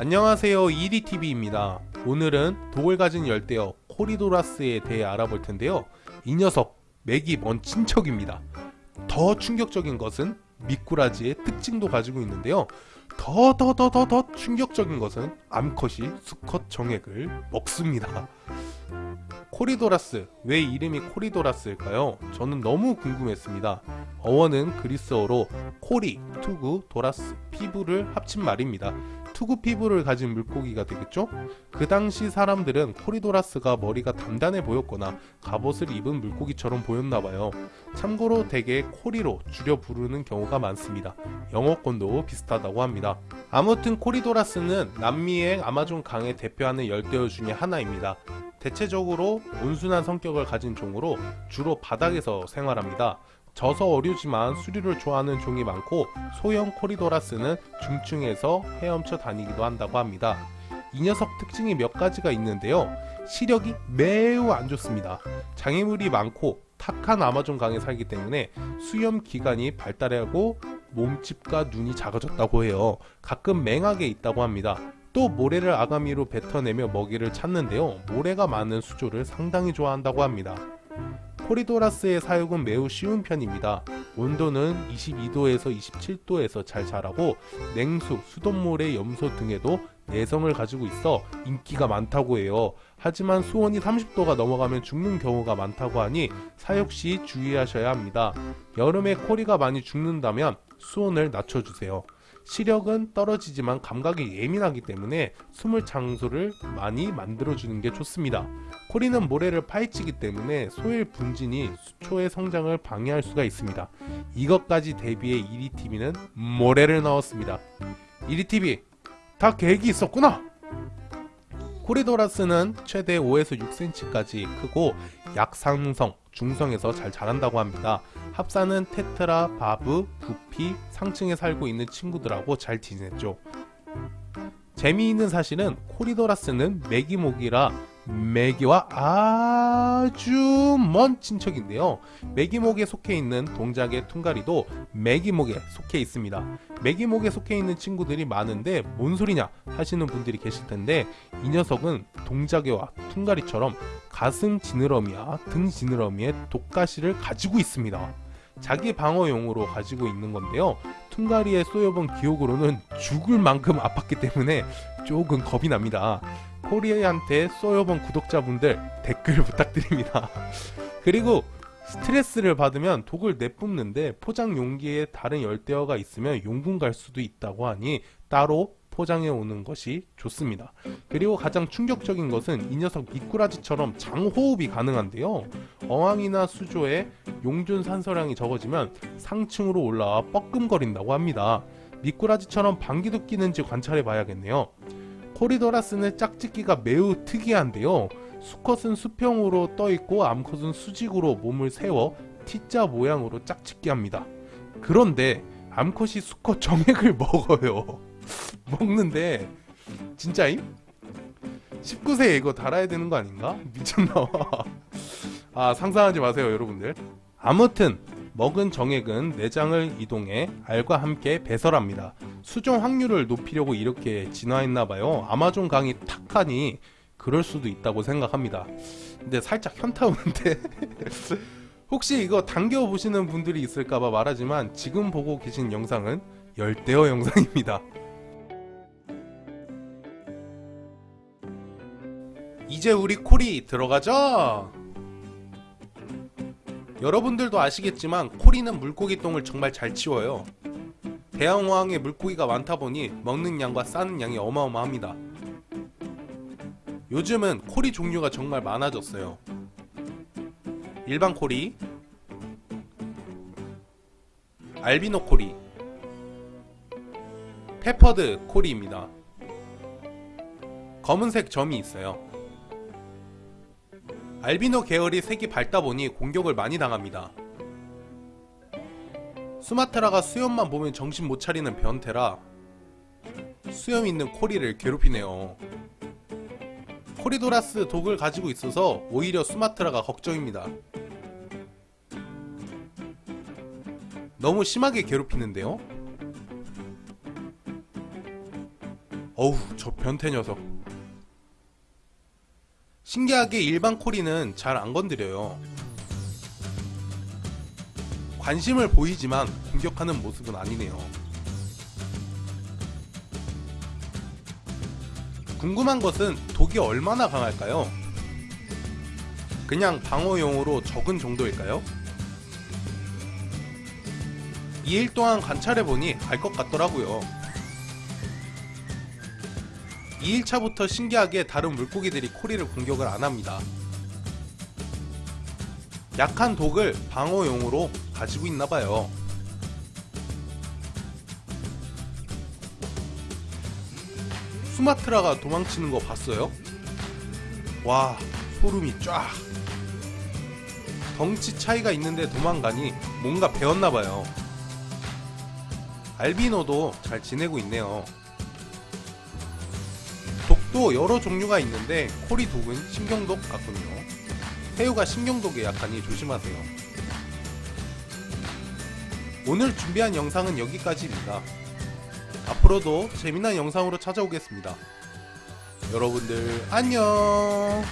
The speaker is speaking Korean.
안녕하세요. EDTV입니다. 오늘은 독을 가진 열대어 코리도라스에 대해 알아볼 텐데요. 이 녀석 메기 먼 친척입니다. 더 충격적인 것은 미꾸라지의 특징도 가지고 있는데요. 더 더 더 더 더 충격적인 것은 암컷이 수컷 정액을 먹습니다. 코리도라스. 왜 이름이 코리도라스일까요? 저는 너무 궁금했습니다. 어원은 그리스어로 코리, 투구, 도라스, 피부를 합친 말입니다 투구 피부를 가진 물고기가 되겠죠? 그 당시 사람들은 코리도라스가 머리가 단단해 보였거나 갑옷을 입은 물고기처럼 보였나봐요. 참고로 대개 코리로 줄여 부르는 경우가 많습니다. 영어권도 비슷하다고 합니다. 아무튼 코리도라스는 남미의 아마존 강에 대표하는 열대어 중의 하나입니다. 대체적으로 온순한 성격을 가진 종으로 주로 바닥에서 생활합니다. 져서 어류지만 수류를 좋아하는 종이 많고 소형 코리도라스는 중층에서 헤엄쳐 다니기도 한다고 합니다. 이 녀석 특징이 몇 가지가 있는데요. 시력이 매우 안 좋습니다. 장애물이 많고 탁한 아마존 강에 살기 때문에 수염 기관이 발달하고 몸집과 눈이 작아졌다고 해요. 가끔 맹하게 있다고 합니다. 또 모래를 아가미로 뱉어내며 먹이를 찾는데요. 모래가 많은 수조를 상당히 좋아한다고 합니다. 코리도라스의 사육은 매우 쉬운 편입니다. 온도는 22도에서 27도에서 잘 자라고 냉수, 수돗물의 염소 등에도 내성을 가지고 있어 인기가 많다고 해요. 하지만 수온이 30도가 넘어가면 죽는 경우가 많다고 하니 사육 시 주의하셔야 합니다. 여름에 코리가 많이 죽는다면 수온을 낮춰주세요. 시력은 떨어지지만 감각이 예민하기 때문에 숨을 장소를 많이 만들어주는 게 좋습니다. 코리는 모래를 파헤치기 때문에 소일 분진이 수초의 성장을 방해할 수가 있습니다. 이것까지 대비해 이리TV는 모래를 넣었습니다. 이리TV 다 계획이 있었구나! 코리도라스는 최대 5에서 6cm까지 크고 약상성, 중성에서 잘 자란다고 합니다. 합사는 테트라, 바브, 부피, 상층에 살고 있는 친구들하고 잘 지냈죠. 재미있는 사실은 코리도라스는 메기목이라 메기와 아주 먼 친척인데요. 메기목에 속해 있는 동작의 퉁가리도 메기목에 속해 있습니다. 메기목에 속해 있는 친구들이 많은데 뭔 소리냐 하시는 분들이 계실 텐데 이 녀석은 동작에와 퉁가리처럼 가슴 지느러미와 등 지느러미에 독가시를 가지고 있습니다. 자기 방어용으로 가지고 있는 건데요. 퉁가리에 쏘여본 기억으로는 죽을 만큼 아팠기 때문에 조금 겁이 납니다. 코리아한테 쏘여본 구독자분들 댓글 부탁드립니다. 그리고 스트레스를 받으면 독을 내뿜는데 포장 용기에 다른 열대어가 있으면 용군 갈 수도 있다고 하니 따로 포장해 오는 것이 좋습니다. 그리고 가장 충격적인 것은 이 녀석 미꾸라지처럼 장호흡이 가능한데요. 어항이나 수조에 용존 산소량이 적어지면 상층으로 올라와 뻐끔거린다고 합니다. 미꾸라지처럼 방귀도 끼는지 관찰해 봐야겠네요. 코리도라스는 짝짓기가 매우 특이한데요. 수컷은 수평으로 떠있고 암컷은 수직으로 몸을 세워 T자 모양으로 짝짓기 합니다. 그런데 암컷이 수컷 정액을 먹어요. 먹는데 진짜임? 19세 이거 달아야 되는 거 아닌가? 미쳤나봐. 아 상상하지 마세요 여러분들. 아무튼 먹은 정액은 내장을 이동해 알과 함께 배설합니다. 수종 확률을 높이려고 이렇게 진화했나봐요. 아마존 강이 탁하니 그럴 수도 있다고 생각합니다. 근데 살짝 현타 오는데 혹시 이거 당겨 보시는 분들이 있을까봐 말하지만 지금 보고 계신 영상은 열대어 영상입니다. 이제 우리 콜이 들어가죠? 여러분들도 아시겠지만 코리는 물고기 똥을 정말 잘 치워요. 대왕어항에 물고기가 많다 보니 먹는 양과 싸는 양이 어마어마합니다. 요즘은 코리 종류가 정말 많아졌어요. 일반 코리, 알비노 코리, peppered 코리입니다. 검은색 점이 있어요. 알비노 계열이 색이 밝다 보니 공격을 많이 당합니다. 수마트라가 수염만 보면 정신 못 차리는 변태라 수염 있는 코리를 괴롭히네요. 코리도라스 독을 가지고 있어서 오히려 수마트라가 걱정입니다. 너무 심하게 괴롭히는데요? 어우 저 변태 녀석 신기하게 일반 코리는 잘 안 건드려요 관심을 보이지만 공격하는 모습은 아니네요 궁금한 것은 독이 얼마나 강할까요? 그냥 방어용으로 적은 정도일까요? 2일 동안 관찰해보니 알 것 같더라고요 2일차부터 신기하게 다른 물고기들이 코리를 공격을 안합니다. 약한 독을 방어용으로 가지고 있나봐요. 수마트라가 도망치는 거 봤어요? 와 소름이 쫙. 덩치 차이가 있는데 도망가니 뭔가 배웠나봐요. 알비노도 잘 지내고 있네요 독도 여러 종류가 있는데 코리 독은 신경독 같군요. 새우가 신경독에 약하니 조심하세요. 오늘 준비한 영상은 여기까지입니다. 앞으로도 재미난 영상으로 찾아오겠습니다. 여러분들 안녕